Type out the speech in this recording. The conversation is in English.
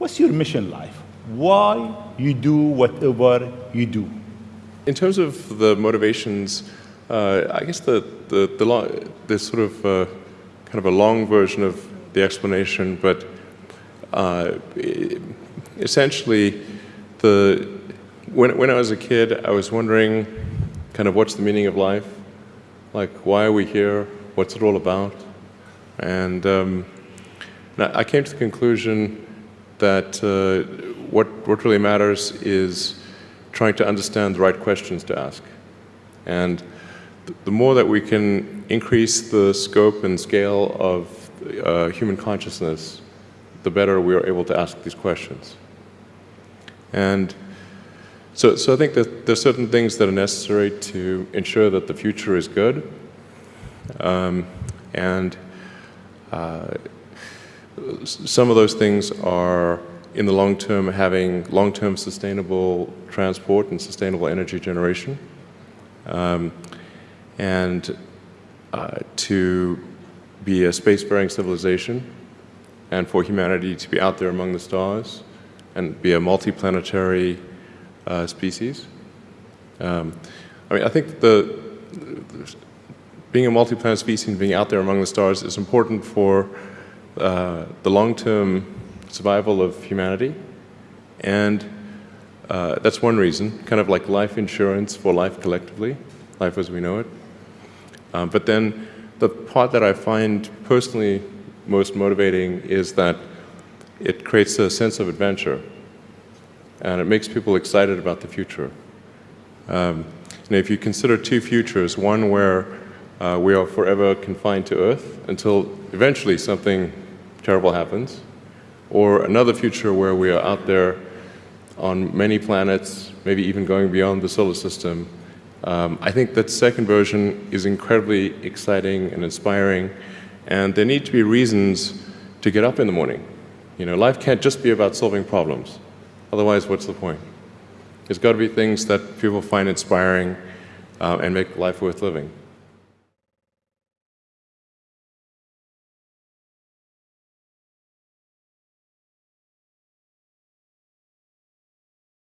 What's your mission life? Why you do whatever you do? In terms of the motivations, uh, I guess the the the, lo- the sort of uh, kind of a long version of the explanation, but uh, essentially, the when when I was a kid, I was wondering, kind of, what's the meaning of life? Like, why are we here? What's it all about? And um, I came to the conclusion that uh, what what really matters is trying to understand the right questions to ask, and the more that we can increase the scope and scale of uh, human consciousness, the better we are able to ask these questions. And so, so I think that there are certain things that are necessary to ensure that the future is good. Um, and uh, some of those things are, in the long term, having long term sustainable transport and sustainable energy generation. Um, and uh, to be a spacefaring civilization and for humanity to be out there among the stars and be a multiplanetary uh, species. Um, I mean, I think the, the, being a multi-planet species and being out there among the stars is important for uh, the long-term survival of humanity, and uh, that's one reason, kind of like life insurance for life collectively, life as we know it. Um, but then the part that I find personally most motivating is that it creates a sense of adventure and it makes people excited about the future. Um, and if you consider two futures, one where uh, we are forever confined to Earth until eventually something terrible happens, or another future where we are out there on many planets, maybe even going beyond the solar system, um, I think that second version is incredibly exciting and inspiring, and there need to be reasons to get up in the morning. You know, life can't just be about solving problems. Otherwise, what's the point? There's got to be things that people find inspiring uh, and make life worth living.